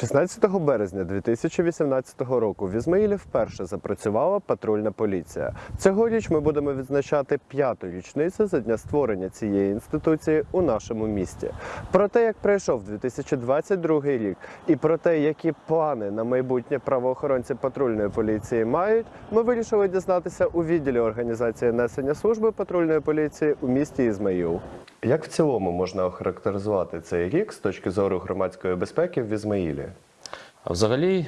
16 березня 2018 року в Ізмаїлі вперше запрацювала патрульна поліція. Цьогоріч ми будемо відзначати п'яту річницю за дня створення цієї інституції у нашому місті. Про те, як пройшов 2022 рік, і про те, які плани на майбутнє правоохоронці патрульної поліції мають, ми вирішили дізнатися у відділі організації несення служби патрульної поліції у місті Ізмаїл. Як в цілому можна охарактеризувати цей рік з точки зору громадської безпеки в Ізмаїлі? Взагалі,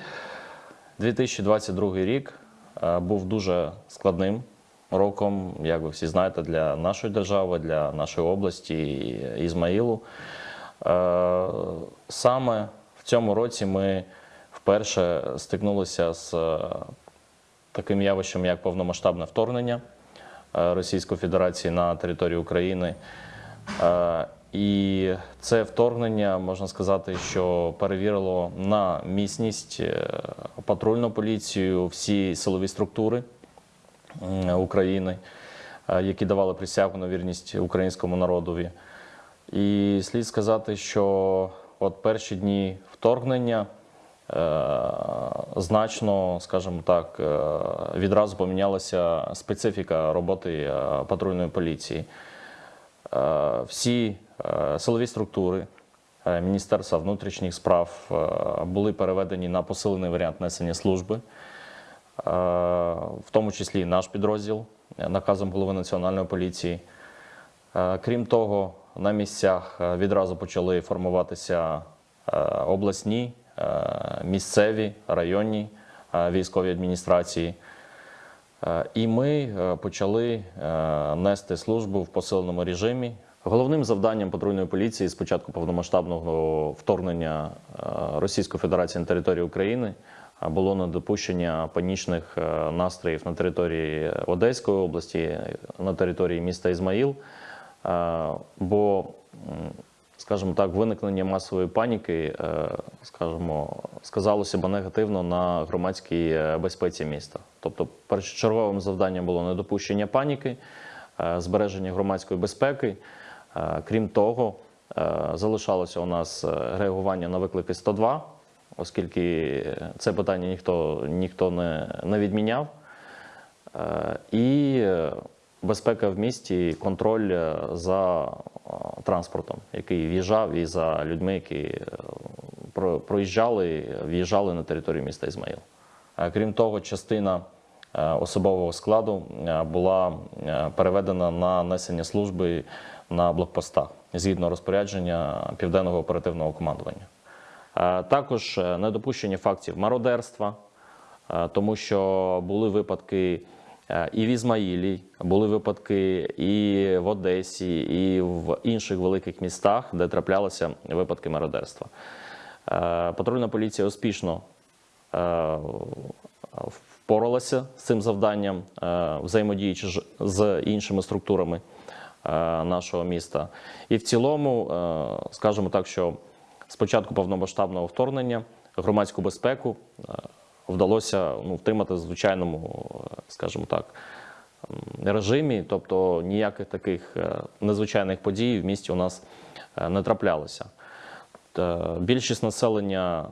2022 рік е, був дуже складним роком, як ви всі знаєте, для нашої держави, для нашої області Ізмаїлу. Е, Саме в цьому році ми вперше стикнулися з е, таким явищем, як повномасштабне вторгнення Російської Федерації на територію України. Е, І це вторгнення можна сказати, що перевірило на міцність е, патрульну поліцію, всі силові структури України, е, які давали присягу на вірність українському народові. І слід сказати, що от перші дні вторгнення значно, скажімо так, відразу помінялася специфіка роботи патрульної поліції. Е, Всі е, силові структури е, Міністерства внутрішніх справ були переведені на посилений варіант несення служби, в тому числі і наш підрозділ наказом голови національної поліції. Крім того, на місцях відразу почали формуватися обласні, місцеві, районні військові адміністрації. Е, І ми е, почали е, нести службу в посиленому режимі. Головним завданням патрульної поліції з початку повномасштабного вторгнення Російської Федерації на територію України було недопущення панічних настроїв на території Одеської області, на території міста Ізмаїл. Бо, скажімо так, виникнення масової паніки, е, скажімо, сказалося б негативно на громадській е, безпеці міста. Тобто, першочерговим завданням було недопущення паніки, е, збереження громадської безпеки. Крім того, залишалося у нас реагування на виклики 102, оскільки це питання ніхто, ніхто не, не відміняв. І безпека в місті, контроль за транспортом, який в'їжджав, і за людьми, які е, про- проїжджали, в'їжджали на територію міста Ізмаїл. Е, Крім того, частина е, особового складу е, була е, переведена на несення служби на блокпостах згідно розпорядження південного оперативного командування. Е, Також е, недопущення фактів мародерства, е, тому що були випадки е, і в Ізмаїлі, були випадки і в Одесі, і в інших великих містах, де траплялися випадки мародерства. Е, Патрульна поліція успішно е, впоралася з цим завданням, е, взаємодіючи з іншими структурами е, нашого міста. І в цілому, е, скажімо так, що з початку повномасштабного вторгнення громадську безпеку е, вдалося ну, втримати в звичайному, скажімо так, режимі, тобто ніяких таких е, незвичайних подій в місті у нас е, не траплялося. Більшість населення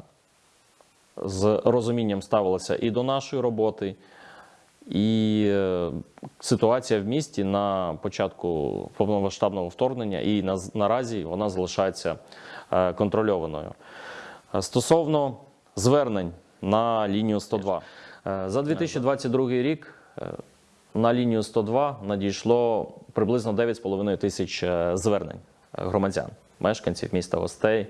з розумінням ставилася і до нашої роботи, і е, ситуація в місті на початку повномасштабного вторгнення і на, наразі вона залишається контрольованою. Стосовно звернень на лінію 102. Е, За 2022 рік е, на лінію 102 надійшло приблизно 9,5 тисяч е, звернень громадян, мешканців міста гостей.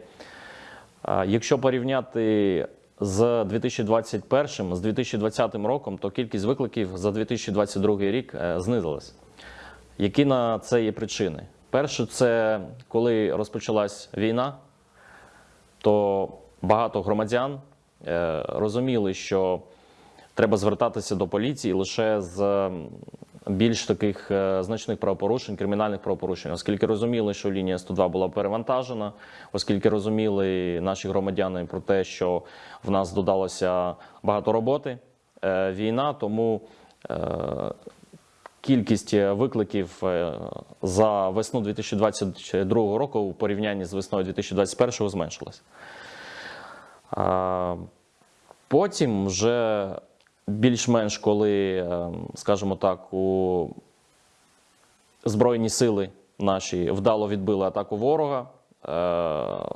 Якщо порівняти з 2021, з 2020 роком, то кількість викликів за 2022 рік знизилась. Які на це є причини? Перше, це коли розпочалась війна, то багато громадян розуміли, що треба звертатися до поліції лише з більш таких е, значних правопорушень, кримінальних правопорушень, оскільки розуміли, що лінія 102 була перевантажена, оскільки розуміли наші громадяни про те, що в нас додалося багато роботи, е, війна, тому е, кількість викликів е, за весну 2022 року у порівнянні з весною 2021 зменшилась. Потім вже більш-менш, коли, е, скажімо так, у Збройні сили наші вдало відбили атаку ворога. Е,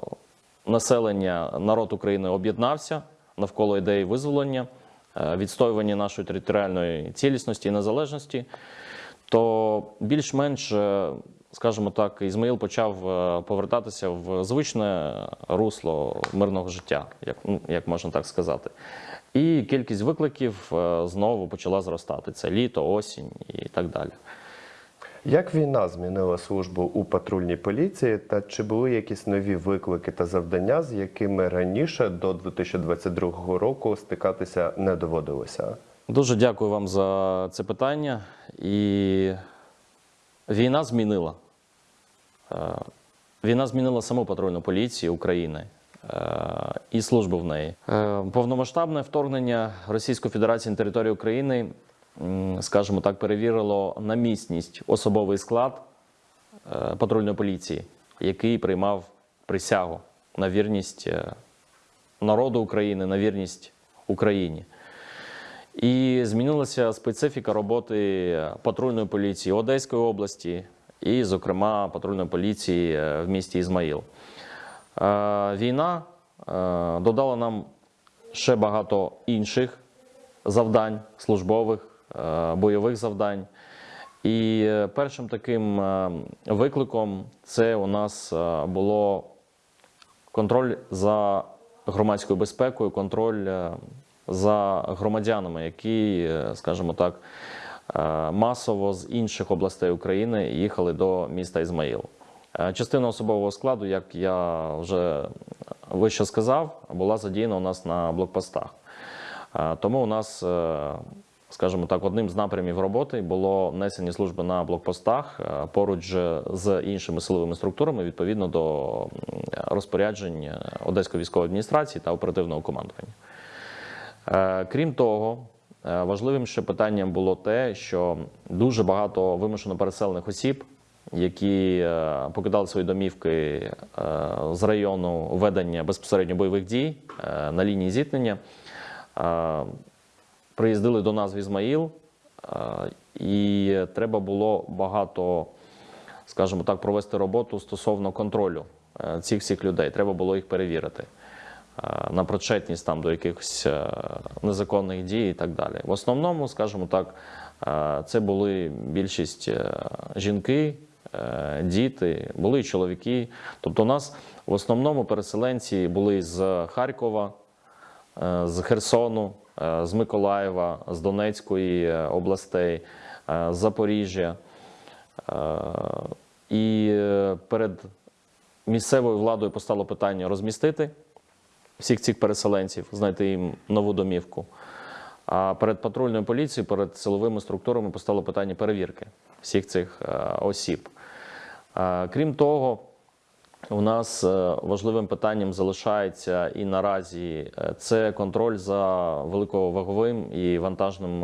Населення, народ України об'єднався навколо ідеї визволення, е, відстоювання нашої територіальної цілісності і незалежності. То більш-менш, скажімо так, Ізмаїл почав е, повертатися в звичне русло мирного життя, як, ну, як можна так сказати. І кількість викликів е, знову почала зростати. Це літо, осінь і так далі. Як війна змінила службу у патрульній поліції, та чи були якісь нові виклики та завдання, з якими раніше до 2022 року стикатися не доводилося? Дуже дякую вам за це питання. І війна змінила. Е, Війна змінила саму патрульну поліцію України е, і службу в неї. Е, Повномасштабне вторгнення Російської Федерації на територію України, скажімо так, перевірило на міцність особовий склад патрульної поліції, який приймав присягу на вірність народу України, на вірність Україні. І змінилася специфіка роботи патрульної поліції Одеської області і, зокрема, патрульної поліції е, в місті Ізмаїл. Е, Війна е, додала нам ще багато інших завдань, службових, бойових завдань. І першим таким викликом це у нас було контроль за громадською безпекою, контроль за громадянами, які, скажімо так, масово з інших областей України їхали до міста Ізмаїл. Е, Частина особового складу, як я вже вище сказав, була задіяна у нас на блокпостах. Е, Тому у нас, е, скажімо так, одним з напрямів роботи було несення служби на блокпостах е, поруч з іншими силовими структурами відповідно до розпоряджень е, Одеської військової адміністрації та оперативного командування. Е, Крім того, е, важливим ще питанням було те, що дуже багато вимушено переселених осіб, які е, покидали свої домівки е, з району ведення безпосередньо бойових дій е, на лінії зіткнення, е, приїздили до нас в Ізмаїл, е, і треба було багато, скажімо так, провести роботу стосовно контролю е, цих всіх людей. Треба було їх перевірити е, на причетність там до якихось е, незаконних дій і так далі. В основному, скажімо так, е, це були більшість е, жінки, е, діти, були і чоловіки. Тобто, у нас в основному переселенці були з Харкова, е, з Херсону, е, з Миколаєва, з Донецької е, областей, е, з Запоріжжя. Е, І е, перед місцевою владою постало питання розмістити всіх цих переселенців, знайти їм нову домівку. А перед патрульною поліцією, перед силовими структурами постало питання перевірки всіх цих е, осіб. Е, Крім того, у нас е, важливим питанням залишається і наразі це контроль за великоваговим і вантажним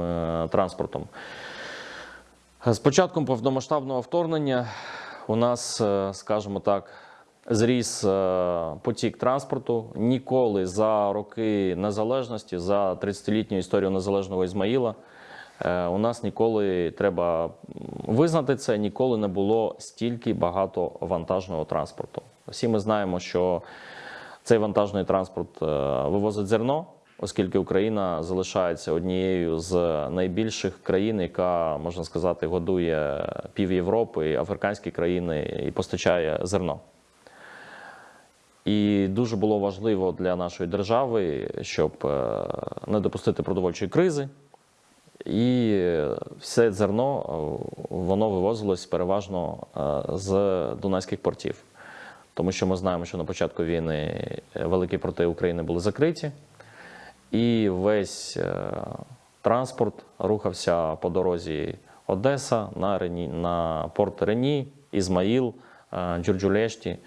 транспортом. З початком повномасштабного вторгнення у нас, скажімо так, зріс е, потік транспорту. Ніколи за роки незалежності, за 30-літню історію незалежного Ізмаїла, е, у нас ніколи треба визнати це, ніколи не було стільки багато вантажного транспорту. Всі ми знаємо, що цей вантажний транспорт е, вивозить зерно, оскільки Україна залишається однією з найбільших країн, яка можна сказати годує пів Європи, африканські країни і постачає зерно. І дуже було важливо для нашої держави, щоб е, не допустити продовольчої кризи. І все зерно е, воно вивозилось переважно е, з дунайських портів. Тому що ми знаємо, що на початку війни великі порти України були закриті, і весь транспорт рухався по дорозі Одеса на, Рені, на порт Рені, Ізмаїл, Джурджулешті.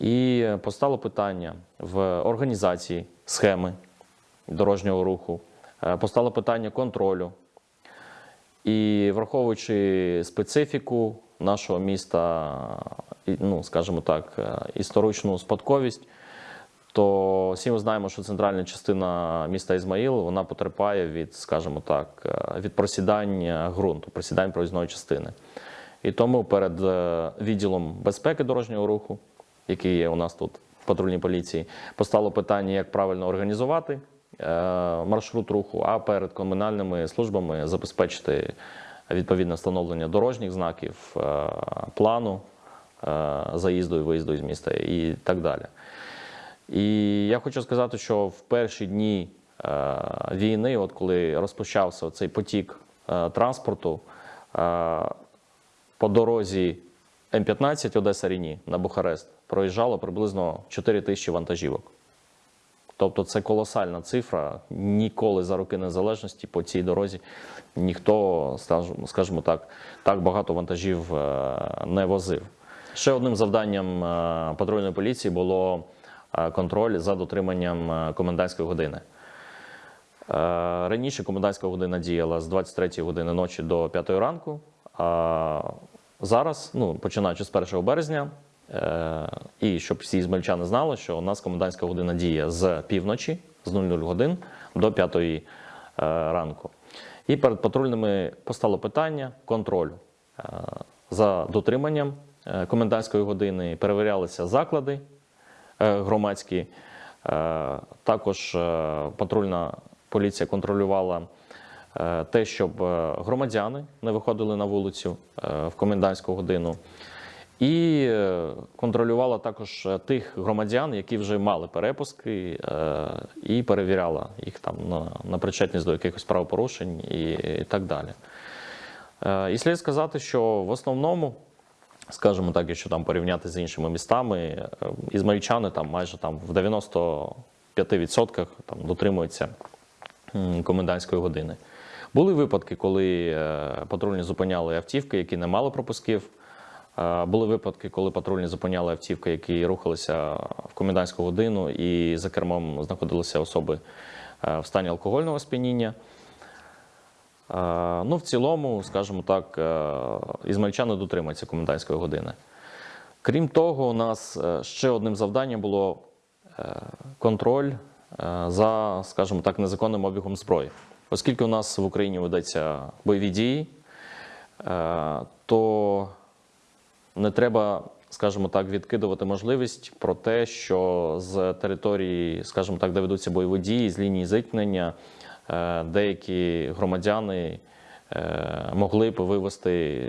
І постало питання в організації схеми дорожнього руху, е, постало питання контролю. І враховуючи специфіку нашого міста, ну, скажімо так, е, історичну спадковість, то всі ми знаємо, що центральна частина міста Ізмаїл вона потерпає від, скажімо так, е, від просідання ґрунту, просідань проїзної частини. І тому перед відділом безпеки дорожнього руху, який є у нас тут в патрульній поліції, постало питання, як правильно організувати е, маршрут руху, а перед комунальними службами забезпечити відповідне встановлення дорожніх знаків, е, плану е, заїзду і виїзду із міста і так далі. І я хочу сказати, що в перші дні війни, от коли розпочався цей потік транспорту, по дорозі М15 Одеса Ріні на Бухарест проїжджало приблизно 4 тисячі вантажівок. Тобто це колосальна цифра. Ніколи за роки незалежності по цій дорозі ніхто, скажімо- так, так багато вантажів е, не возив. Ще одним завданням е, патрульної поліції було е, контроль за дотриманням комендантської години. Раніше комендантська година діяла з 23 години ночі до 5 ранку. А зараз, ну, починаючи з 1 березня, і щоб всі змельчани знали, що у нас комендантська година діє з півночі, з 00 годин до 5 е, ранку. І перед патрульними постало питання контролю е, за дотриманням е, комендантської години. Перевірялися заклади е, громадські. Е, Також е, патрульна поліція контролювала е, те, щоб е, громадяни не виходили на вулицю е, в комендантську годину. І е, контролювала також е, тих громадян, які вже мали перепуски, е, і перевіряла їх там на, на причетність до якихось правопорушень і, і так далі. І слід сказати, що в основному, скажімо так, якщо там порівняти з іншими містами, ізмаїльчани там майже там в 95% там дотримуються комендантської години. Були випадки, коли патрульні зупиняли автівки, які не мали пропусків. Е, Були випадки, коли патрульні зупиняли автівки, які рухалися в комендантську годину, і за кермом знаходилися особи е, в стані алкогольного сп'яніння. Е, Ну, в цілому, скажімо так, ізмаїльчани дотримуються комендантської години. Крім того, у нас ще одним завданням було контроль за, скажімо так, незаконним обігом зброї. Оскільки у нас в Україні ведеться бойові дії, то не треба, скажімо так, відкидувати можливість про те, що з території, скажімо так, де ведуться бойові дії, з лінії зіткнення, е, деякі громадяни е, могли б вивезти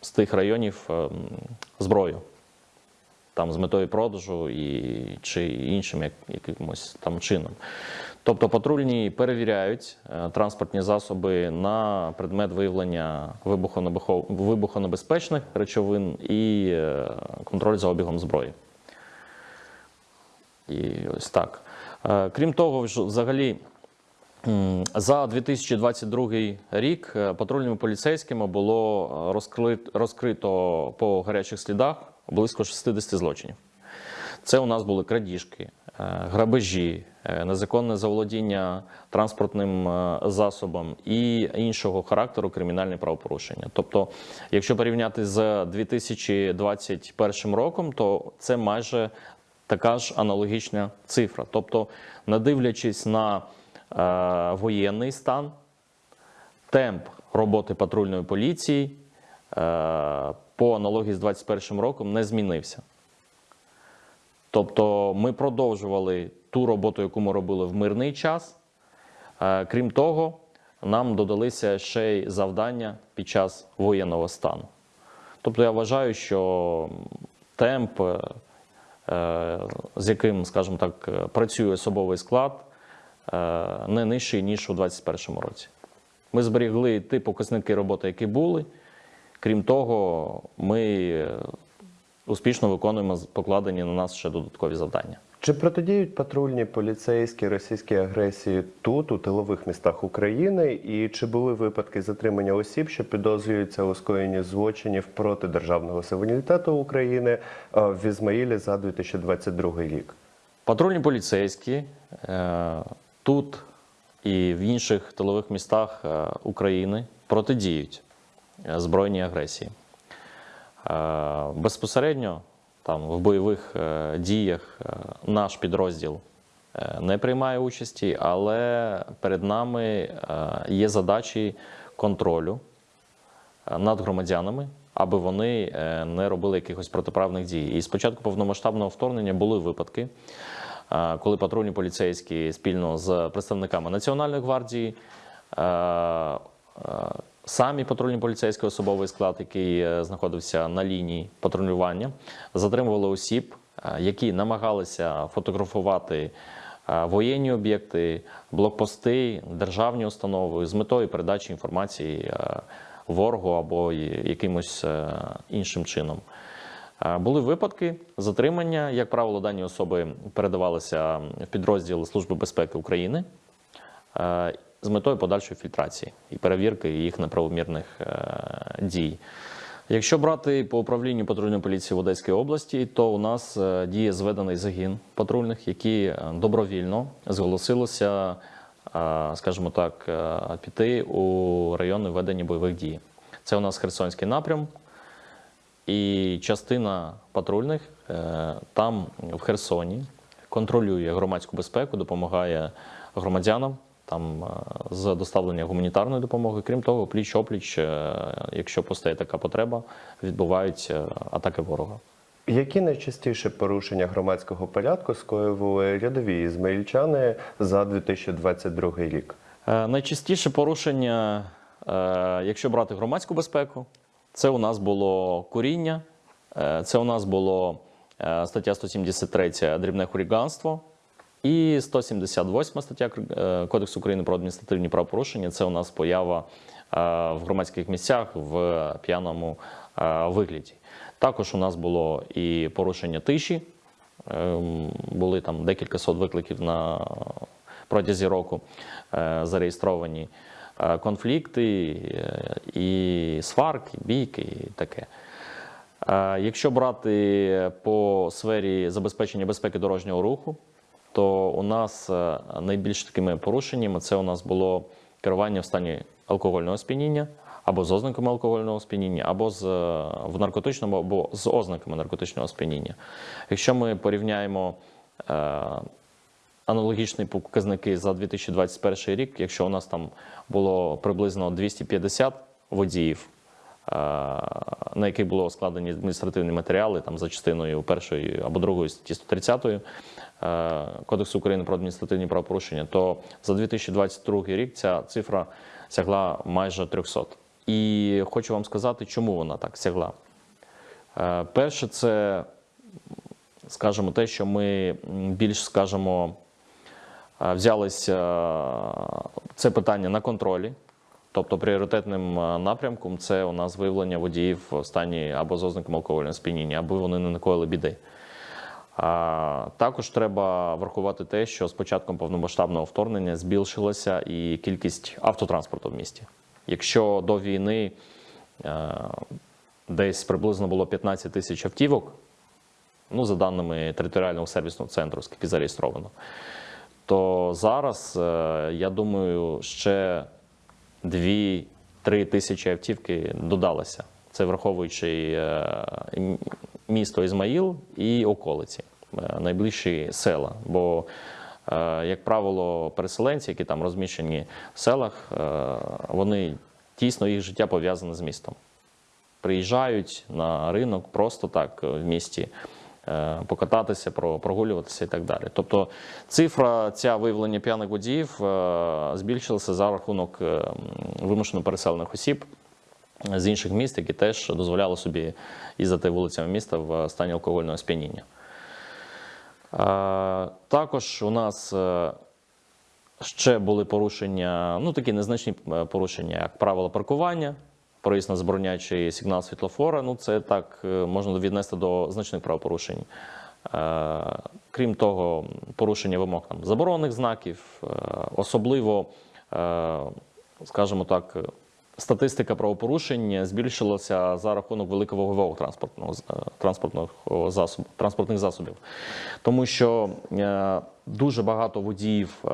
з тих районів е, зброю. Там з метою продажу і, чи іншим як, якимось там чином. Тобто патрульні перевіряють е, транспортні засоби на предмет виявлення вибухонебезпечних речовин і е, контроль за обігом зброї. І ось так. Е, Крім того, взагалі. За 2022 рік патрульними поліцейськими було розкрито по гарячих слідах близько 60 злочинів. Це у нас були крадіжки, е, грабежі, е, незаконне заволодіння транспортним е, засобом і іншого характеру кримінальні правопорушення. Тобто, якщо порівняти з 2021 роком, то це майже така ж аналогічна цифра. Тобто, не дивлячись на воєнний стан, темп роботи патрульної поліції по аналогії з 2021 роком не змінився. Тобто ми продовжували ту роботу, яку ми робили в мирний час. Е, Крім того, нам додалися ще й завдання під час воєнного стану. Тобто я вважаю, що темп, е, з яким, скажімо так, працює особовий склад, е, не нижчий, ніж у 2021 році. Ми зберігли ті показники роботи, які були. Крім того, ми успішно виконуємо покладені на нас ще додаткові завдання. Чи протидіють патрульні поліцейські російській агресії тут, у тилових містах України? І чи були випадки затримання осіб, що підозрюються у скоєнні злочинів проти державного суверенітету України е, в Ізмаїлі за 2022 рік? Патрульні поліцейські е, тут і в інших тилових містах е, України протидіють збройній агресії. Е, Безпосередньо там в бойових е, діях е, наш підрозділ не приймає участі, але перед нами є задачі контролю над громадянами, аби вони не робили якихось протиправних дій. І спочатку повномасштабного вторгнення були випадки, коли патрульні поліцейські спільно з представниками Національної гвардії. Самі патрульні поліцейський особовий склад, який е, знаходився на лінії патрулювання, затримували осіб, е, які намагалися фотографувати е, воєнні об'єкти, блокпости, державні установи з метою передачі інформації ворогу або якимось іншим чином. Були випадки затримання. Як правило, дані особи передавалися в підрозділ Служби безпеки України з метою подальшої фільтрації і перевірки їх неправомірних е, дій. Якщо брати по управлінню патрульної поліції в Одеській області, то у нас е, діє зведений загін патрульних, які е, добровільно зголосилися, е, скажімо так, е, піти у райони ведення бойових дій. Це у нас Херсонський напрям, і частина патрульних е, там в Херсоні контролює громадську безпеку, допомагає громадянам там е, з доставлення гуманітарної допомоги. Крім того, пліч опліч, е, якщо постає така потреба, відбувають е, атаки ворога. Які найчастіше порушення громадського порядку скоювали рядові ізмаїльчани за 2022 рік? Е, Найчастіше порушення, якщо брати громадську безпеку, це у нас було куріння, це у нас було стаття 173 дрібне хуліганство і 178 стаття е, Кодексу України про адміністративні правопорушення. Це у нас поява е, в громадських місцях в п'яному е, вигляді. Також у нас було і порушення тиші. Ем, Були там декілька сот викликів на протязі року зареєстровані конфлікти і сварки, бійки, і таке. Якщо брати по сфері забезпечення безпеки дорожнього руху, то у нас е, найбільш такими порушеннями це у нас було керування в стані алкогольного сп'яніння, або з ознаками алкогольного сп'яніння, або з, е, в наркотичному, або з ознаками наркотичного сп'яніння. Якщо ми порівняємо е, аналогічні показники за 2021 рік, якщо у нас там було приблизно 250 водіїв, на яких було складені адміністративні матеріали там за частиною першої або другої статті 130 е, Кодексу України про адміністративні правопорушення, то за 2022 рік ця цифра сягла майже 300. І хочу вам сказати, чому вона так сягла. Е, Перше, це, скажімо, те, що ми більш, скажімо, е, взялися це питання на контролі. Тобто пріоритетним е, напрямком це у нас виявлення водіїв в стані або з ознаками алкогольного сп'яніння, аби вони не накоїли біди. А, також треба врахувати те, що з початком повномасштабного вторгнення збільшилася і кількість автотранспорту в місті. Якщо до війни е, десь приблизно було 15 тисяч автівок, ну, за даними територіального сервісного центру, скільки зареєстровано, то зараз, е, я думаю, ще 2-3 тисячі автівки додалося. Це враховуючи е, місто Ізмаїл і околиці, е, найближчі села. Бо, е, як правило, переселенці, які там розміщені в селах, вони тісно їх життя пов'язане з містом. Приїжджають на ринок просто так в місті покататися, про- прогулюватися і так далі. Тобто цифра ця виявлення п'яних водіїв е, збільшилася за рахунок е, вимушено переселених осіб з інших міст, які теж дозволяли собі їздити вулицями міста в стані алкогольного сп'яніння. Е, Також у нас е, ще були порушення, ну такі незначні е, порушення, як правила паркування, проїзд на забороняючий сигнал світлофора. Ну це так е, можна віднести до значних правопорушень. Е, Крім того, порушення вимог там заборонених знаків, е, особливо, скажімо так, статистика правопорушень збільшилася за рахунок великовагового транспортного е, транспортного засобу, транспортних засобів, тому що дуже багато водіїв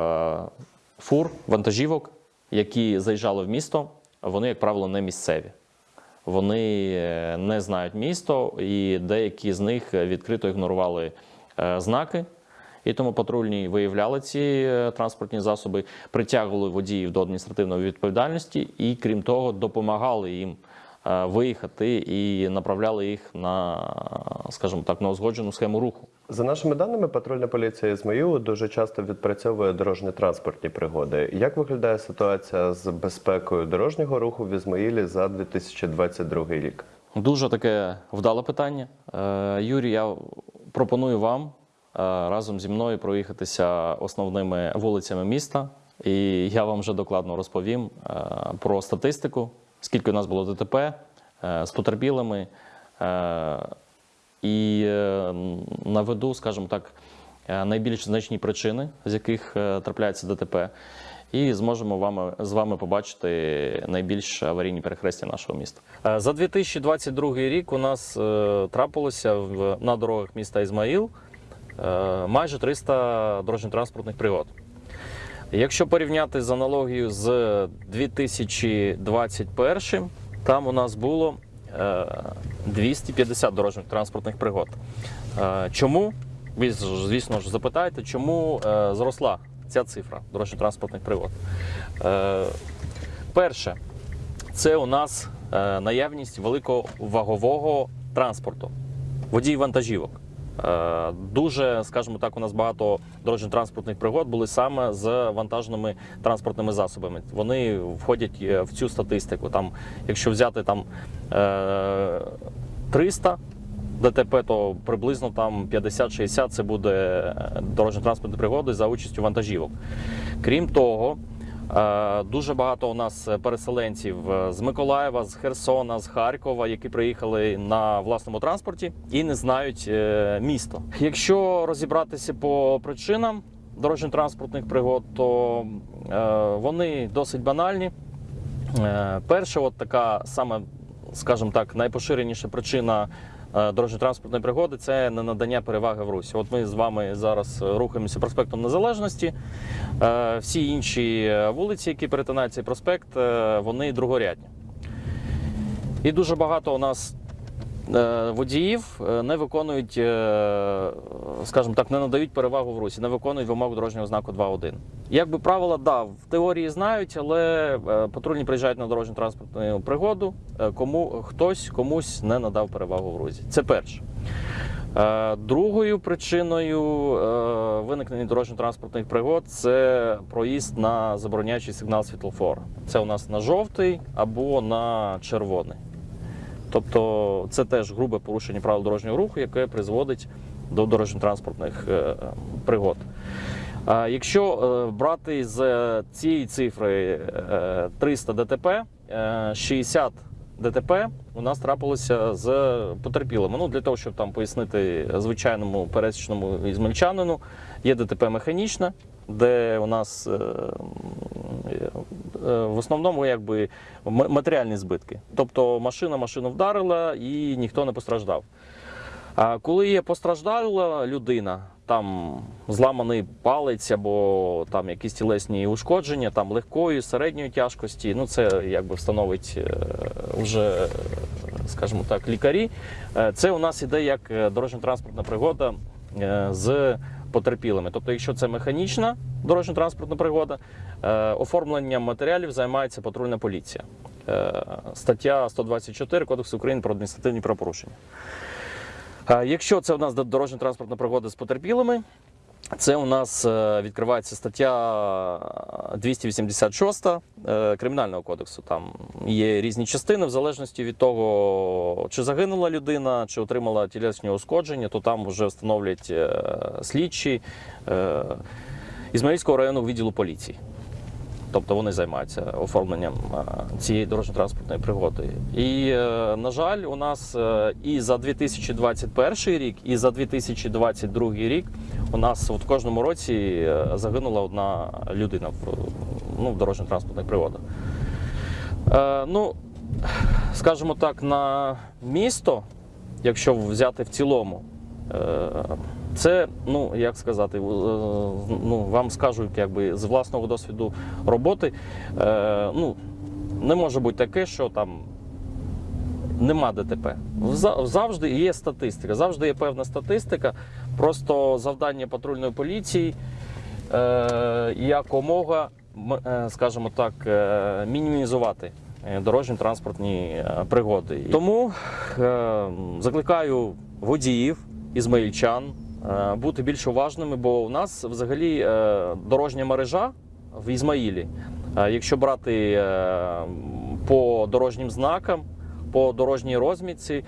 фур, вантажівок, які заїжджали в місто, вони, як правило, не місцеві. вони е, не знають місто, і деякі з них відкрито ігнорували е, знаки. І тому патрульні виявляли ці е, транспортні засоби, притягували водіїв до адміністративної відповідальності і, крім того, допомагали їм виїхати і направляли їх на, скажімо так, на узгоджену схему руху. За нашими даними, патрульна поліція Ізмаїлу дуже часто відпрацьовує дорожньо-транспортні пригоди. Як виглядає ситуація з безпекою дорожнього руху в Ізмаїлі за 2022 рік? Дуже таке вдале питання. Е, Юрій, я пропоную вам е, разом зі мною проїхатися основними вулицями міста. І я вам вже докладно розповім е, про статистику, скільки у нас було ДТП з потерпілими. І е, наведу, скажімо так, е, найбільш значні причини, з яких е, трапляється ДТП. І зможемо вами, з вами побачити найбільш аварійні перехрестя нашого міста. За 2022 рік у нас трапилося в, на дорогах міста Ізмаїл майже 300 дорожньо-транспортних пригод. Якщо порівняти з аналогією з 2021, там у нас було 250 дорожніх транспортних пригод. Е, Чому? Ви звісно ж запитаєте, чому е, зросла ця цифра дорожньо-транспортних пригод? Е, Перше, це у нас е, наявність великого вагового транспорту, водій вантажівок. Е, Дуже, скажімо так, у нас багато дорожньо-транспортних пригод були саме з вантажними транспортними засобами. Вони входять е, в цю статистику. Там, якщо взяти там е, 300 ДТП, то приблизно там 50-60 це буде е, дорожньо-транспортні пригоди за участю вантажівок. Крім того, Е, Дуже багато у нас переселенців е, з Миколаєва, з Херсона, з Харкова, які приїхали на власному транспорті і не знають е, місто. Якщо розібратися по причинам дорожньо-транспортних пригод, то е, вони досить банальні. Е, Перша, от така саме, скажімо так, найпоширеніша причина е, дорожньо-транспортної пригоди це не надання переваги в русі. От ми з вами зараз рухаємося проспектом Незалежності. Е, Всі інші е, вулиці, які перетинають цей проспект, е, вони другорядні. І дуже багато у нас е, водіїв е, не виконують, е, скажімо так, не надають перевагу в русі, не виконують вимогу дорожнього знаку 2.1. Якби правила, да, в теорії знають, але е, патрульні приїжджають на дорожньо транспортну пригоду, е, кому хтось комусь не надав перевагу в русі. Це перше. Е, Другою причиною е, виникнення дорожньо-транспортних пригод це проїзд на забороняючий сигнал світлофора. Це у нас на жовтий або на червоний. Тобто це теж грубе порушення правил дорожнього руху, яке призводить до дорожньо-транспортних е, пригод. Якщо е, брати з цієї цифри е, 300 ДТП, е, 60 ДТП у нас трапилося з потерпілими. Ну, для того, щоб там пояснити звичайному пересічному ізмельчанину, є ДТП механічне, де у нас е, е, в основному якби матеріальні збитки. Тобто машина машину вдарила і ніхто не постраждав. А коли є постраждала людина, там зламаний палець або там якісь тілесні ушкодження, там легкої, середньої тяжкості, ну це якби встановить е, вже, скажімо так, лікарі. Це у нас іде як дорожньо-транспортна пригода з потерпілими. Тобто, якщо це механічна дорожньо-транспортна пригода, е, оформленням матеріалів займається патрульна поліція. Е, Стаття 124 Кодексу України про адміністративні правопорушення. Е, Якщо це у нас дорожньо транспортна пригода з потерпілими, це у нас е, відкривається стаття 286 е, Кримінального кодексу. Там є різні частини, в залежності від того, чи загинула людина, чи отримала тілесні ушкодження, то там вже встановлять е, слідчі е, Ізмаїльського районного відділу поліції. Тобто вони займаються оформленням е, цієї дорожньо-транспортної пригоди. І, е, на жаль, у нас е, і за 2021 рік, і за 2022 рік у нас в кожному році загинула одна людина в, ну, в дорожньо-транспортних пригодах. Е, ну, скажімо так, на місто, якщо взяти в цілому, е, це, ну як сказати, е, ну вам скажу, якби з власного досвіду роботи. Е, ну, не може бути таке, що там нема ДТП. Завжди є статистика, завжди є певна статистика. Просто завдання патрульної поліції е, якомога, е, скажімо так, е, мінімізувати дорожньо-транспортні пригоди. Тому е, закликаю водіїв, ізмаїльчан бути більш уважними, бо у нас взагалі е, дорожня мережа в Ізмаїлі. Е, Якщо брати е, по дорожнім знакам, по дорожній розмітці,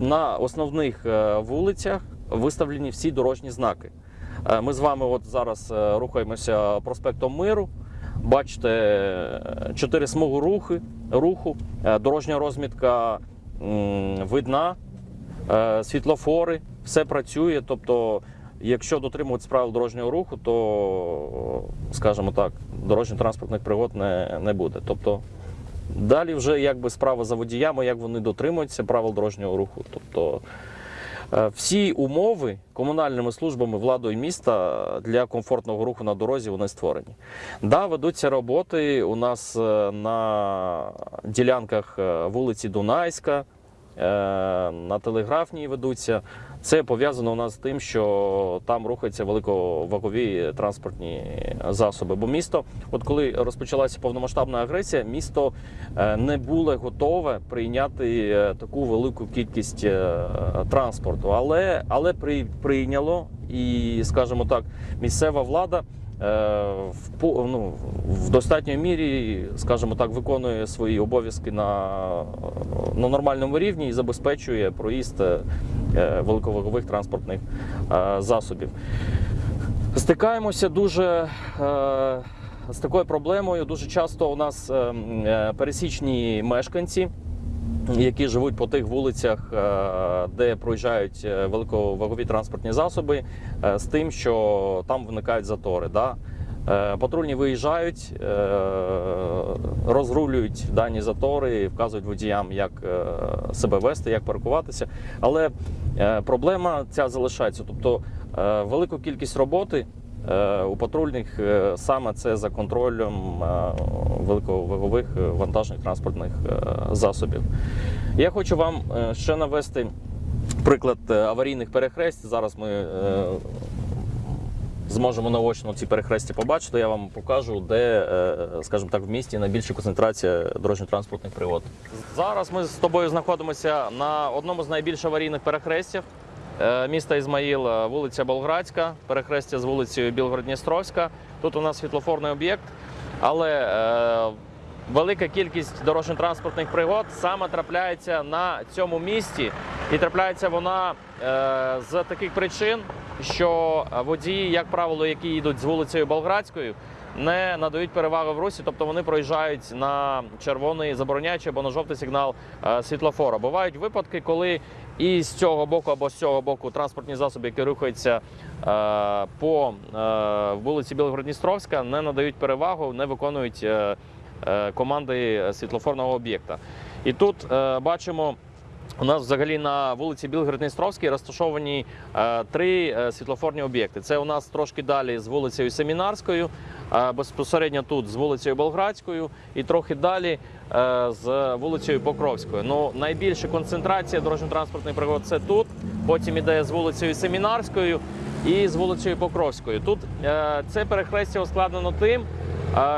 на основних е, вулицях виставлені всі дорожні знаки. Е, Ми з вами от зараз е, рухаємося проспектом Миру. Бачите, е, чотири смуги руху, е, дорожня розмітка видна, е, світлофори, все працює. Тобто, якщо дотримуватися правил дорожнього руху, то, скажімо так, дорожньо-транспортних пригод не, не буде. Тобто, далі вже якби справа за водіями, як вони дотримуються правил дорожнього руху. Тобто, е, всі умови комунальними службами владою міста для комфортного руху на дорозі вони створені. Да, ведуться роботи у нас е, на ділянках е, вулиці Дунайська, е, на телеграфній ведуться. Це пов'язано у нас з тим, що там рухаються великовагові транспортні засоби. Бо місто, от коли розпочалася повномасштабна агресія, місто е, не було готове прийняти е, таку велику кількість е, транспорту. Але, але при, прийняло і, скажімо так, місцева влада. Е, В, ну, в достатньої мірі, скажімо так, виконує свої обов'язки на, на нормальному рівні і забезпечує проїзд е, великовагових транспортних е, засобів. Стикаємося дуже з такою проблемою. Дуже часто у нас е, м, е, пересічні мешканці, які живуть по тих вулицях, е, де проїжджають е, великовагові транспортні засоби, е, з тим, що там виникають затори. Да? Патрульні виїжджають, розрулюють дані затори, вказують водіям, як себе вести, як паркуватися. Але проблема ця залишається. Тобто велику кількість роботи у патрульних е, саме це за контролем е, великовагових е, вантажних транспортних е, засобів. Я хочу вам е, ще навести приклад е, аварійних перехресть. Зараз ми е, зможемо наочно ці перехрестя побачити. Я вам покажу, де, е, скажімо так, в місті найбільша концентрація дорожньо-транспортних пригод. Зараз ми з тобою знаходимося на одному з найбільш аварійних перехрестів е, міста Ізмаїл, е, вулиця Болградська, перехрестя з вулицею Білгород-Дністровська. Тут у нас світлофорний об'єкт, але е, велика кількість дорожньо-транспортних пригод саме трапляється на цьому місці, і трапляється вона е, з таких причин, що водії, як правило, які йдуть з вулицею Болградською, не надають переваги в русі, тобто вони проїжджають на червоний забороняючий або на жовтий сигнал е, світлофора. Бувають випадки, коли і з цього боку або з цього боку транспортні засоби, які рухаються е, по е, вулиці Білгород-Дністровська, не надають перевагу, не виконують команди світлофорного об'єкта. І тут бачимо. У нас взагалі на вулиці Білгород-Дністровській розташовані е, три е, світлофорні об'єкти. Це у нас трошки далі з вулицею Семінарською, е, безпосередньо тут з вулицею Болградською і трохи далі з вулицею Покровською. Ну, найбільша концентрація дорожньо-транспортних пригод це тут. Потім іде з вулицею Семінарською і з вулицею Покровською. Тут це перехрестя ускладнено тим,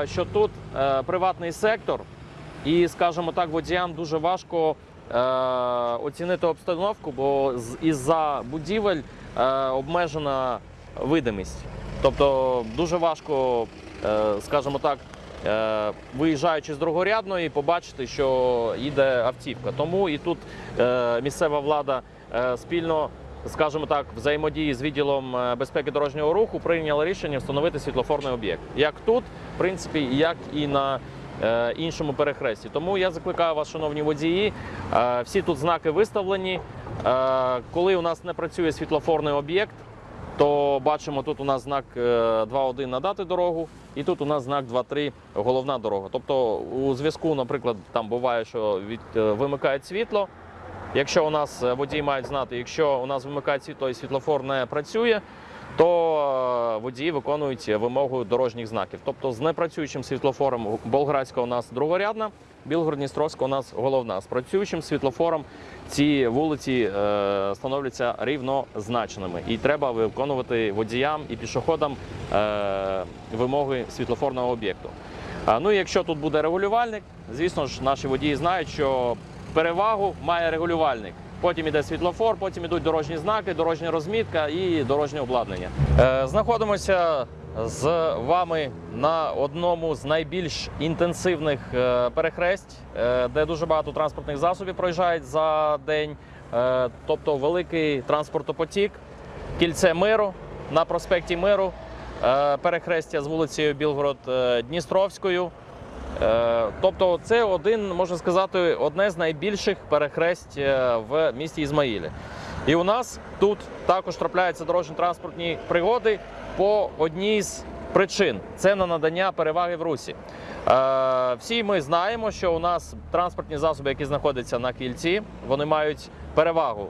що тут приватний сектор, і, скажімо так, водіям дуже важко оцінити обстановку, бо із-за будівель е, обмежена видимість. Тобто дуже важко, е, скажімо так, е, виїжджаючи з другорядної, побачити, що їде автівка. Тому і тут е, місцева влада е, спільно. Скажімо так, взаємодії з відділом е, безпеки дорожнього руху прийняла рішення встановити світлофорний об'єкт. Як тут, в принципі, як і на е, іншому перехресті. Тому я закликаю вас, шановні водії, е, всі тут знаки виставлені. Е, коли у нас не працює світлофорний об'єкт, то бачимо, тут у нас знак е, 2.1 надати дорогу, і тут у нас знак 2.3 головна дорога. Тобто, у зв'язку, наприклад, там буває, що від, е, вимикають світло. Якщо у нас е, водії мають знати, якщо у нас вимикають світло і світлофор не працює, то е, водії виконують вимогу дорожніх знаків. Тобто з непрацюючим світлофором Болградська у нас другорядна, Білгород-Дністровська у нас головна. З працюючим світлофором ці вулиці е, становляться рівнозначними. І треба виконувати водіям і пішоходам е, вимоги світлофорного об'єкту. Ну і якщо тут буде регулювальник, звісно ж, наші водії знають, що перевагу має регулювальник. Потім іде світлофор, потім ідуть дорожні знаки, дорожня розмітка і дорожнє обладнання. Е, знаходимося з вами на одному з найбільш інтенсивних е, перехресть, е, де дуже багато транспортних засобів проїжджають за день. Тобто великий транспортопотік, кільце миру на проспекті Миру, перехрестя з вулицею Білгород-Дністровською. Е, Тобто, це один, можна сказати, одне з найбільших перехресть е, в місті Ізмаїлі. І у нас тут також трапляються дорожньо-транспортні пригоди по одній з причин це на надання переваги в русі. Е, Всі ми знаємо, що у нас транспортні засоби, які знаходяться на кільці, вони мають перевагу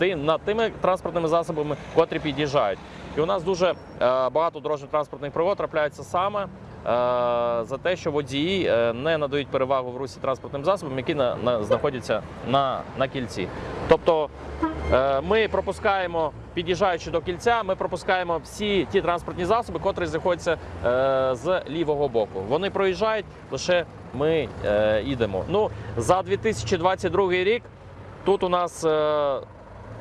над тими транспортними засобами, котрі під'їжджають. І у нас дуже багато дорожньо-транспортних пригод трапляється саме за те, що водії е, не надають перевагу в русі транспортним засобам, які на, на, знаходяться на, на кільці. Тобто е, ми пропускаємо, під'їжджаючи до кільця, ми пропускаємо всі ті транспортні засоби, котрі знаходяться е, з лівого боку. Вони проїжджають, лише ми е, йдемо. Ну, за 2022 рік тут у нас е,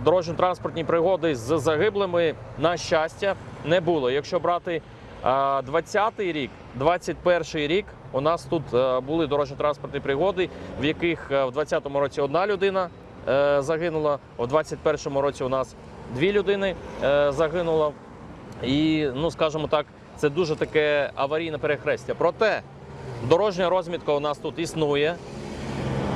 дорожньо-транспортні пригоди з загиблими, на щастя, не було. Якщо брати 20-й рік, 21-й рік, у нас тут е, були дорожньо-транспортні пригоди, в яких е, в 20-му році одна людина е, загинула, в 21-му році у нас дві людини загинуло. І, ну скажімо так, це дуже таке аварійне перехрестя. Проте дорожня розмітка у нас тут існує.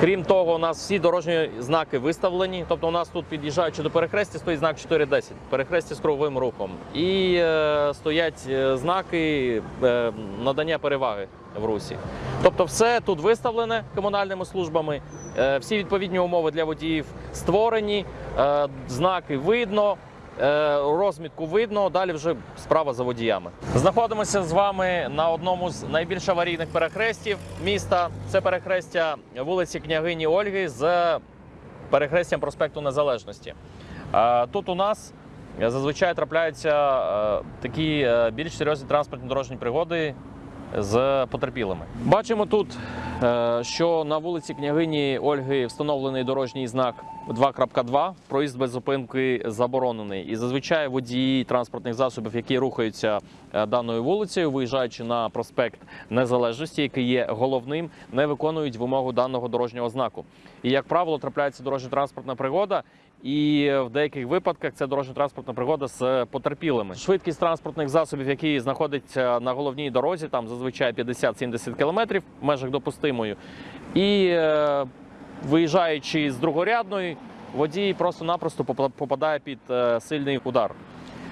Крім того, у нас всі дорожні знаки виставлені. Тобто, у нас тут під'їжджаючи до перехрестя, стоїть знак 410, перехрестя з круговим рухом. І е, стоять е, знаки е, надання переваги в русі. Тобто, все тут виставлене комунальними службами, е, всі відповідні умови для водіїв створені, е, знаки видно. Е, Розмітку видно, далі вже справа за водіями. Знаходимося з вами на одному з найбільш аварійних перехрестів міста. Це перехрестя вулиці княгині Ольги з перехрестям проспекту Незалежності. Е, Тут у нас зазвичай трапляються е, такі більш серйозні транспортні дорожні пригоди з потерпілими. Бачимо тут, що на вулиці княгині Ольги встановлений дорожній знак 2.2. Проїзд без зупинки заборонений. І зазвичай водії транспортних засобів, які рухаються е, даною вулицею, виїжджаючи на проспект Незалежності, який є головним, не виконують вимогу даного дорожнього знаку. І як правило, трапляється дорожньо-транспортна пригода. І в деяких випадках це дорожньо-транспортна пригода з потерпілими. Швидкість транспортних засобів, які знаходяться на головній дорозі, там зазвичай 50-70 км в межах допустимої. І е, виїжджаючи з другорядної, водій просто-напросто попа- попадає під е, сильний удар.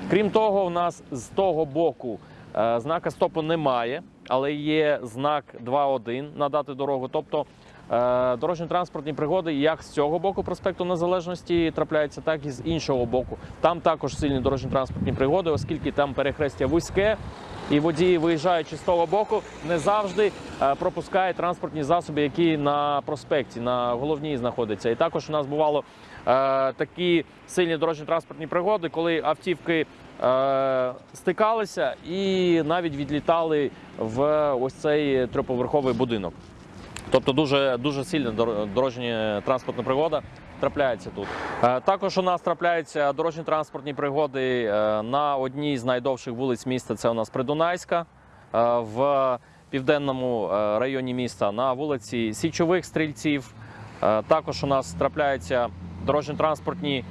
Крім того, у нас з того боку е, знака стопу немає, але є знак 2.1 надати дорогу. Тобто е, дорожньо-транспортні пригоди як з цього боку проспекту Незалежності трапляються, так і з іншого боку. Там також сильні дорожньо-транспортні пригоди, оскільки там перехрестя вузьке. І водії, виїжджаючи з того боку, не завжди е, пропускають транспортні засоби, які на проспекті, на головній знаходяться. І також у нас бувало е, такі сильні дорожньо-транспортні пригоди, коли автівки е, стикалися і навіть відлітали в ось цей трьохповерховий будинок. Тобто дуже, дуже сильна дорожня транспортна пригода трапляється тут. Е, Також у нас трапляються дорожні транспортні пригоди е, на одній з найдовших вулиць міста. Це у нас Придунайська е, в південному районі міста на вулиці Січових стрільців. Також у нас трапляються дорожньо-транспортні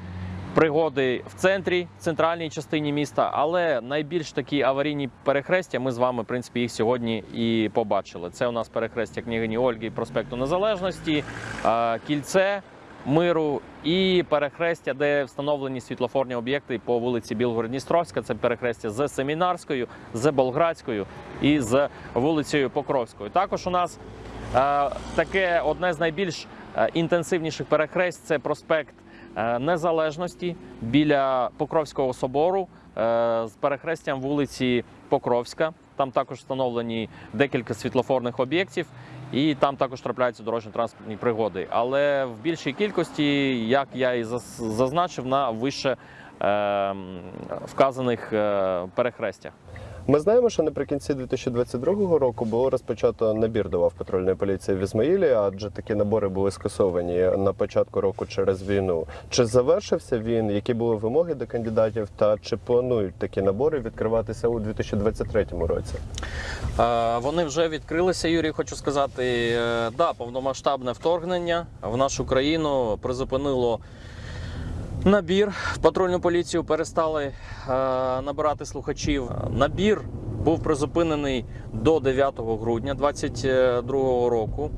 пригоди в центрі, в центральній частині міста, але найбільш такі аварійні перехрестя. Ми з вами, в принципі, їх сьогодні і побачили. Це у нас перехрестя княгині Ольги, проспекту Незалежності, кільце. Миру і перехрестя, де встановлені світлофорні об'єкти по вулиці Білгород-Дністровська. Це перехрестя з Семінарською, з Болградською і з вулицею Покровською. Також у нас е, таке одне з найбільш е, інтенсивніших перехресть це проспект е, Незалежності біля Покровського собору. з перехрестям вулиці Покровська. Там також встановлені декілька світлофорних об'єктів, і там також трапляються дорожньо-транспортні пригоди. Але в більшій кількості, як я і зазначив, на вище е, вказаних е, перехрестях. Ми знаємо, що наприкінці 2022 року було розпочато набір до лав патрульної поліції в Ізмаїлі, адже такі набори були скасовані на початку року через війну. Чи завершився він? Які були вимоги до кандидатів? Та чи планують такі набори відкриватися у 2023 році? Е, Вони вже відкрилися, Юрій. Хочу сказати, Е, да, повномасштабне вторгнення в нашу країну призупинило набір в патрульну поліцію. Перестали е, набирати слухачів. Набір був призупинений до 9 грудня 2022 року.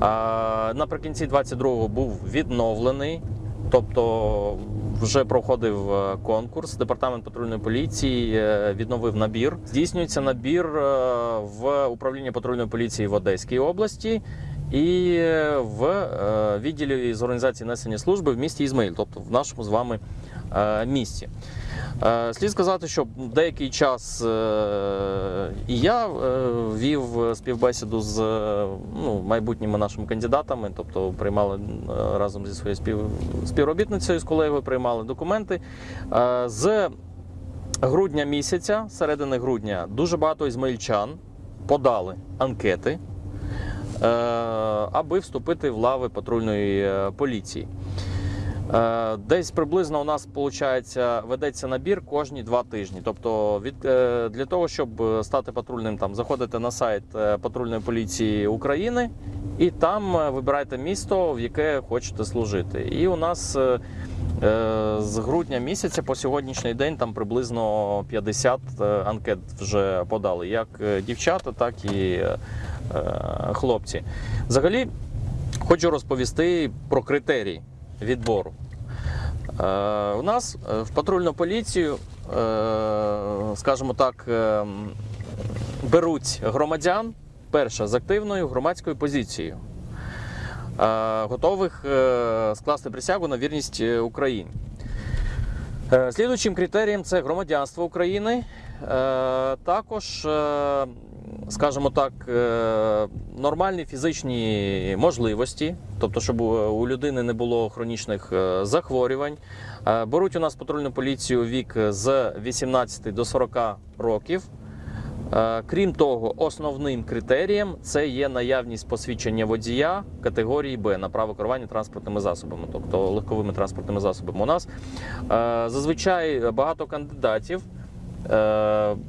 А наприкінці 22-го був відновлений. Тобто вже проходив е, конкурс. Департамент патрульної поліції е, відновив набір. Здійснюється набір е, в управлінні патрульної поліції в Одеській області і е, в е, відділі з організації несення служби в місті Ізмаїл, тобто в нашому з вами е, місті. Слід сказати, що деякий час і я вів співбесіду з ну, майбутніми нашими кандидатами, тобто приймали разом зі своєю спів... співробітницею з колегою, приймали документи. З грудня місяця, середини грудня, дуже багато ізмаїльчан подали анкети, аби вступити в лави патрульної е, поліції. Е, Десь приблизно у нас виходить, ведеться набір кожні два тижні. Тобто, від, е, для того, щоб е, стати патрульним, там заходите на сайт е, патрульної поліції України і там е, вибираєте місто, в яке хочете служити. І у нас е, е, з грудня місяця по сьогоднішній день там приблизно 50 е, анкет вже подали, як е, дівчата, так і е, е, хлопці. Взагалі, хочу розповісти про критерії відбору. Е, у нас е, в патрульну поліцію, е, скажімо так, е, беруть громадян перше з активною громадською позицією, е, готових е, скласти присягу на вірність е, Україні. Е, Слідуючим критерієм це громадянство України. Е, Також, е, скажімо так, е, нормальні фізичні можливості, тобто, щоб у людини не було хронічних е, захворювань. Е, Беруть у нас патрульну поліцію вік з 18 до 40 років. Крім того, основним критерієм це є наявність посвідчення водія категорії Б на право керування транспортними засобами, тобто легковими транспортними засобами. У нас зазвичай багато кандидатів,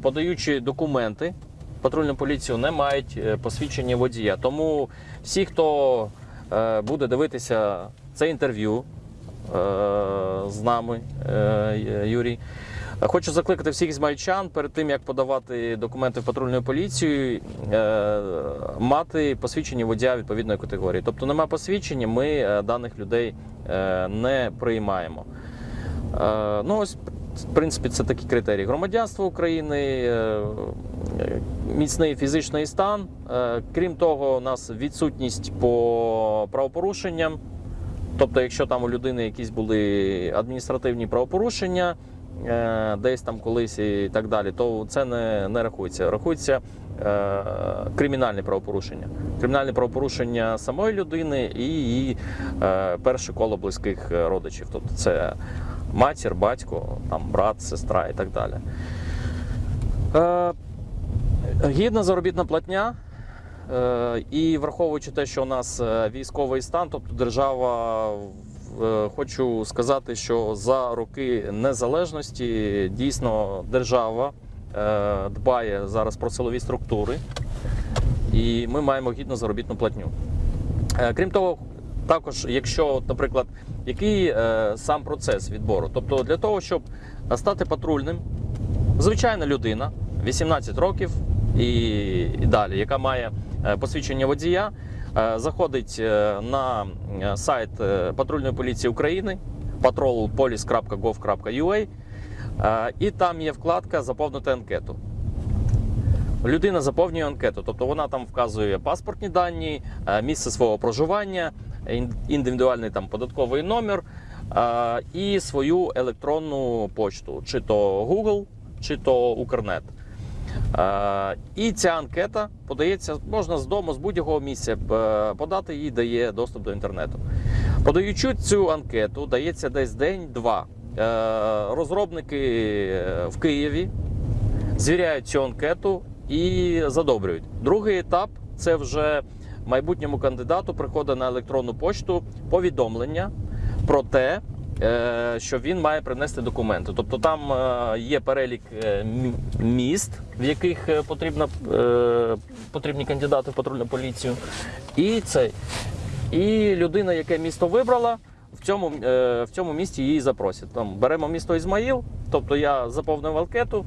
подаючи документи, патрульну поліцію не мають е, посвідчення водія. Тому всі, хто е, буде дивитися це інтерв'ю е, з нами, Юрій. Хочу закликати всіх змальчан перед тим, як подавати документи в патрульну поліцію, мати посвідчення водія відповідної категорії. Тобто немає посвідчення, ми даних людей не приймаємо. Ну, ось, в принципі, це такі критерії. Громадянство України, е, е, міцний фізичний стан. Е, Крім того, у нас відсутність по правопорушенням. Тобто, якщо там у людини якісь були адміністративні правопорушення, десь там колись і так далі, то це не, не рахується. Рахується е, кримінальне правопорушення. Кримінальне правопорушення самої людини і її е, перше коло близьких родичів. Тобто це матір, батько, там, брат, сестра і так далі. Е, гідна заробітна платня. Е, І враховуючи те, що у нас е, військовий стан, тобто держава, е, хочу сказати, що за роки незалежності дійсно держава дбає зараз про силові структури, і ми маємо гідну заробітну платню. Крім того, також, якщо, наприклад, який е, сам процес відбору, тобто для того, щоб стати патрульним, звичайна людина, 18 років і, і далі, яка має е, посвідчення водія, е, заходить е, на е, сайт патрульної поліції України patrolpolice.gov.ua е, і там є вкладка Заповнити анкету. Людина заповнює анкету, тобто вона там вказує паспортні дані, місце свого проживання, індивідуальний там податковий номер, і свою електронну почту, чи то Google, чи то Укрнет. І ця анкета подається, можна з дому, з будь-якого місця е, подати, їй дає доступ до інтернету. Подаючи цю анкету, дається десь день-два. Е, Розробники е, в Києві звіряють цю анкету і задобрюють. Другий етап це вже майбутньому кандидату приходить на електронну почту повідомлення про те, е, що він має принести документи. Тобто там е, є перелік е, міст, в яких потрібно, потрібні кандидати в патрульну поліцію. І цей. І людина, яке місто вибрала, в цьому, в цьому місті її запросять. Там беремо місто Ізмаїл, тобто я заповнив анкету,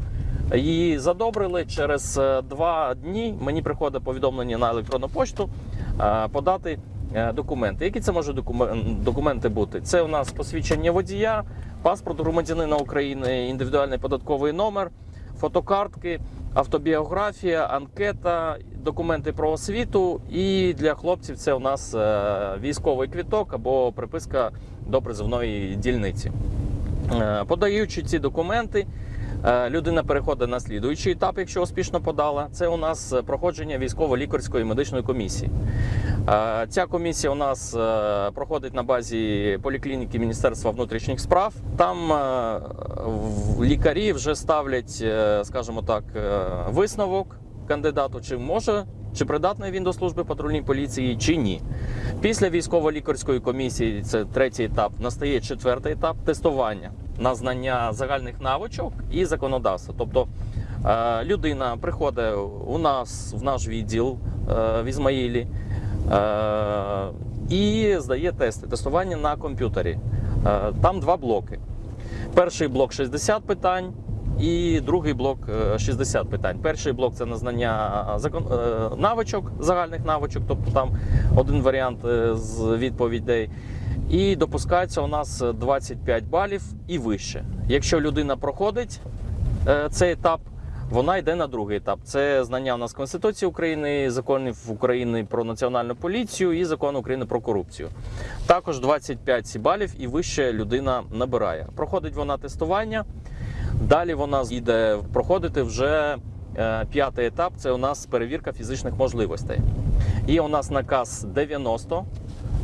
її задобрили. Через е, два дні мені приходить повідомлення на електронну пошту е, подати е, документи. Які це можуть документи бути? Це у нас посвідчення водія, паспорт громадянина України, індивідуальний податковий номер, фотокартки, автобіографія, анкета, документи про освіту. І для хлопців це у нас військовий квіток або приписка до призовної дільниці. Подаючи ці документи, людина переходить на слідуючий етап, якщо успішно подала. Це у нас е, проходження військово-лікарської медичної комісії. Е, Ця комісія у нас е, проходить на базі поліклініки Міністерства внутрішніх справ. Там е, лікарі вже ставлять, е, скажімо так, е, висновок кандидату, чи може. Чи придатний він до служби патрульної поліції, чи ні. Після військово-лікарської комісії, це третій етап, настає четвертий етап тестування на знання загальних навичок і законодавства. Тобто е, людина приходить у нас в наш відділ е, в Ізмаїлі е, і здає тести, тестування на комп'ютері. Там два блоки. Перший блок 60 питань. І другий блок е, 60 питань. Перший блок це на знання закон навичок, загальних навичок, тобто там один варіант з відповідей. І допускається у нас 25 балів і вище. Якщо людина проходить е, цей етап, вона йде на другий етап. Це знання у нас Конституції України, законів України про національну поліцію і закон України про корупцію. Також 25 балів і вище людина набирає. Проходить вона тестування. Далі вона йде проходити вже е, п'ятий етап. Це у нас перевірка фізичних можливостей. І у нас наказ 90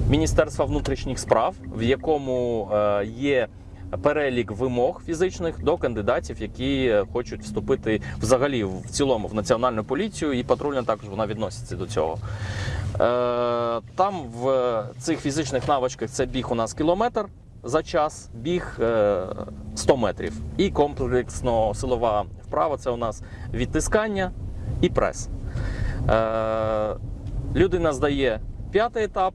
Міністерства внутрішніх справ, в якому е, є перелік вимог фізичних до кандидатів, які е, хочуть вступити взагалі в цілому в національну поліцію, і патрульна також вона відноситься до цього. Е, Там в цих фізичних навичках це біг у нас кілометр за час, біг е, 100 метрів. І комплексно силова вправа це у нас відтискання і прес. Е, Людина здає п'ятий етап,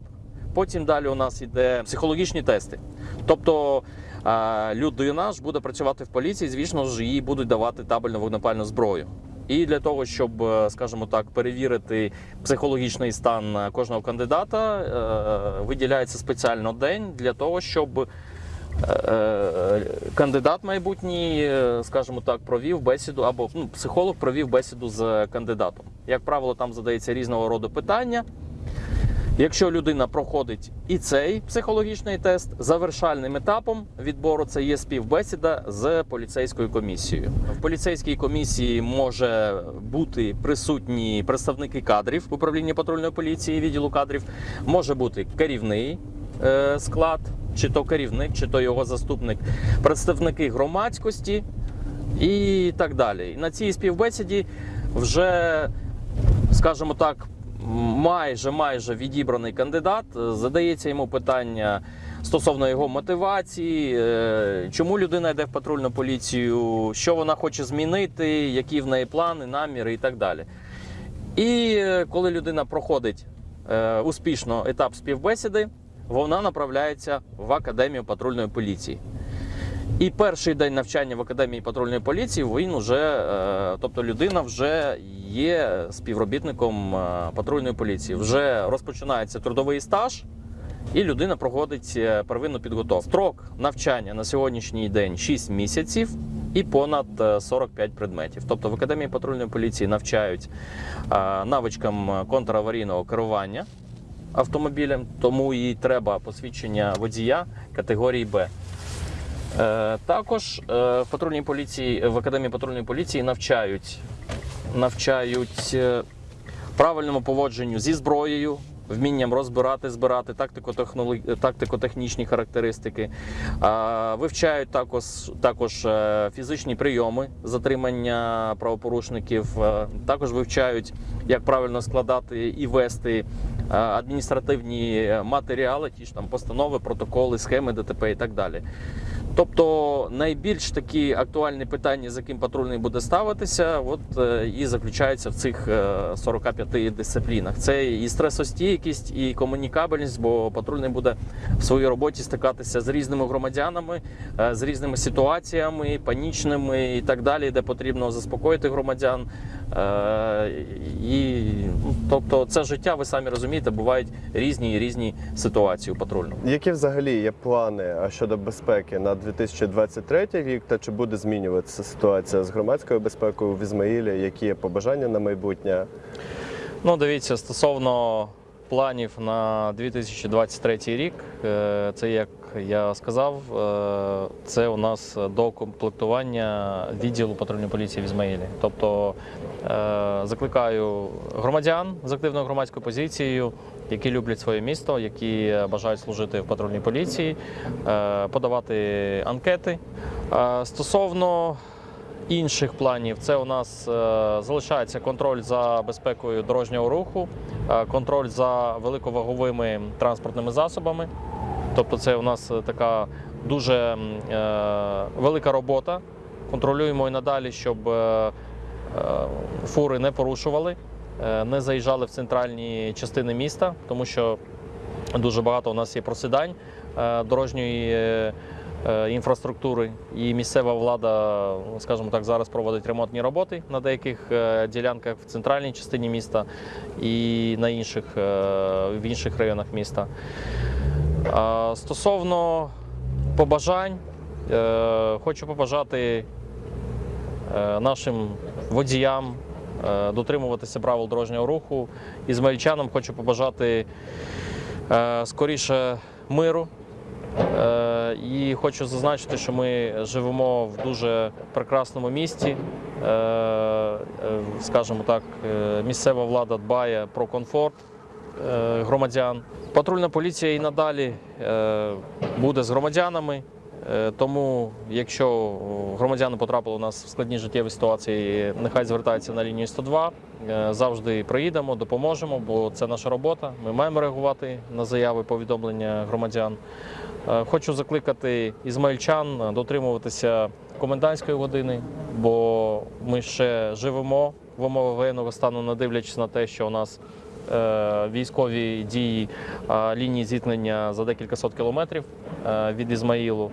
потім далі у нас йде психологічні тести. Тобто е, людина ж буде працювати в поліції, звісно ж, їй будуть давати табельну вогнепальну зброю. І для того, щоб, е, скажімо так, перевірити психологічний стан кожного кандидата, е, виділяється спеціально день для того, щоб кандидат майбутній, скажімо так, провів бесіду, або ну, психолог провів бесіду з кандидатом. Як правило, там задається різного роду питання. Якщо людина проходить і цей психологічний тест, завершальним етапом відбору це є співбесіда з поліцейською комісією. В поліцейській комісії може бути присутні представники кадрів управління патрульної поліції, відділу кадрів, може бути керівний е, склад, чи то керівник, чи то його заступник, представники громадськості і так далі. На цій співбесіді вже, скажімо так, майже майже відібраний кандидат. Задається йому питання стосовно його мотивації, е, чому людина йде в патрульну поліцію, що вона хоче змінити, які в неї плани, наміри і так далі. І е, коли людина проходить е, успішно етап співбесіди, вона направляється в академію патрульної поліції. І перший день навчання в академії патрульної поліції він вже, е, тобто людина вже є співробітником е, патрульної поліції. Вже розпочинається трудовий стаж, і людина проходить е, первинну підготовку. Строк навчання на сьогоднішній день 6 місяців і понад е, 45 предметів. Тобто в академії патрульної поліції навчають навичкам контраварійного керування. автомобілем, тому і треба посвідчення водія категорії Б. Е, Також е, в патрульній поліції в академії патрульної поліції навчають, навчають е, правильному поводженню зі зброєю, вмінням розбирати, збирати тактико-технічні характеристики. Вивчають також, також е, фізичні прийоми затримання правопорушників. Е, Також вивчають, як правильно складати і вести е, адміністративні матеріали, ті ж там постанови, протоколи, схеми ДТП і так далі. Тобто найбільш такі актуальні питання, з яким патрульний буде ставитися, от е, і заключаються в цих е, 45 дисциплінах. Це і стресостійкість, і комунікабельність, бо патрульний буде в своїй роботі стикатися з різними громадянами, е, з різними ситуаціями, панічними і так далі, де потрібно заспокоїти громадян. Е, І ну, тобто, це життя, ви самі розумієте, бувають різні і різні ситуації у патрульному. Які взагалі є плани щодо безпеки на 2023 рік, та чи буде змінюватися ситуація з громадською безпекою в Ізмаїлі? Які є побажання на майбутнє? Ну, дивіться, стосовно планів на 2023 рік, е, це як я сказав, е, це у нас докомплектування відділу патрульної поліції в Ізмаїлі. Тобто е, закликаю громадян з активною громадською позицією, які люблять своє місто, які бажають служити в патрульній поліції, е, подавати анкети. Стосовно інших планів це у нас залишається контроль за безпекою дорожнього руху, контроль за великоваговими транспортними засобами. Тобто, це у нас е, така дуже е, велика робота. Контролюємо і надалі, щоб е, фури не порушували, не заїжджали в центральні частини міста, тому що дуже багато у нас є просідань дорожньої інфраструктури. І місцева влада, скажімо так, зараз проводить ремонтні роботи на деяких ділянках в центральній частині міста і на інших, в інших районах міста. Стосовно побажань, е, хочу побажати е, нашим водіям е, дотримуватися правил дорожнього руху. Ізмаїльчанам хочу побажати скоріше миру. І хочу зазначити, що ми живемо в дуже прекрасному місті. Скажімо так, місцева влада дбає про комфорт громадян. Патрульна поліція і надалі е, буде з громадянами. Е, Тому, якщо громадяни потрапили у нас в складні життєві ситуації, нехай звертаються на лінію 102. Е, Завжди приїдемо, допоможемо, бо це наша робота. Ми маємо реагувати на заяви, повідомлення громадян. Е, Хочу закликати ізмаїльчан дотримуватися комендантської години, бо ми ще живемо в умовах воєнного стану, не дивлячись на те, що у нас е, військові дії е, лінії зіткнення за декілька сот кілометрів е, від Ізмаїлу.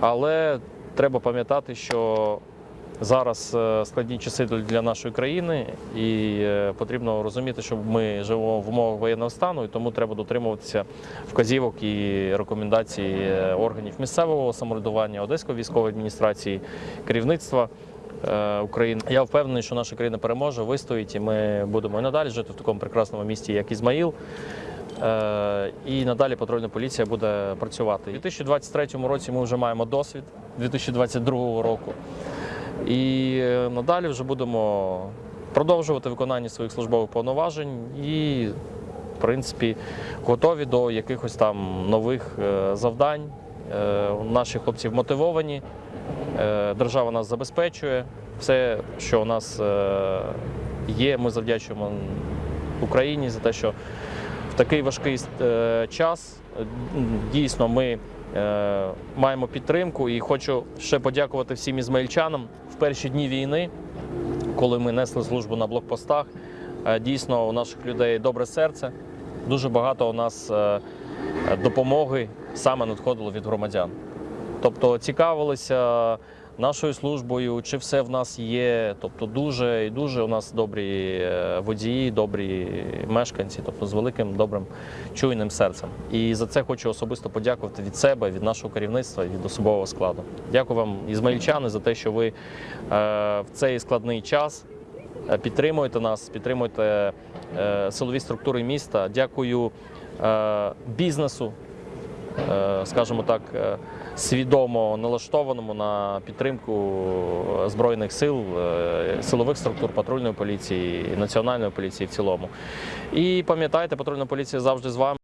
Але треба пам'ятати, що зараз е, складні часи для нашої країни, і е, потрібно розуміти, що ми живемо в умовах воєнного стану, і тому треба дотримуватися вказівок і рекомендацій е, органів місцевого самоврядування, Одеської військової адміністрації, керівництва. Е, України. Я впевнений, що наша країна переможе, вистоїть, і ми будемо і надалі жити в такому прекрасному місті, як Ізмаїл. Е, І надалі патрульна поліція буде працювати. У 2023 році ми вже маємо досвід 2022 року. І е, надалі вже будемо продовжувати виконання своїх службових повноважень і, в принципі, готові до якихось там нових завдань. Наші хлопці мотивовані, е, держава нас забезпечує. Все, що у нас е, є, ми завдячуємо Україні за те, що в такий важкий е, час е, дійсно ми е, маємо підтримку. І хочу ще подякувати всім ізмаїльчанам в перші дні війни, коли ми несли службу на блокпостах. Е, Дійсно, у наших людей добре серце. Дуже багато у нас е, допомоги саме надходило від громадян. Тобто цікавилися нашою службою, чи все в нас є. Тобто дуже і дуже у нас добрі е, водії, добрі мешканці, тобто з великим добрим чуйним серцем. І за це хочу особисто подякувати від себе, від нашого керівництва і від особового складу. Дякую вам, ізмаїльчани, за те, що ви е, в цей складний час е, підтримуєте нас, підтримуєте силові структури міста. Дякую бізнесу, скажімо так, е, свідомо налаштованому на підтримку збройних сил, е, силових структур патрульної поліції, національної поліції в цілому. І пам'ятайте, патрульна поліція завжди з вами.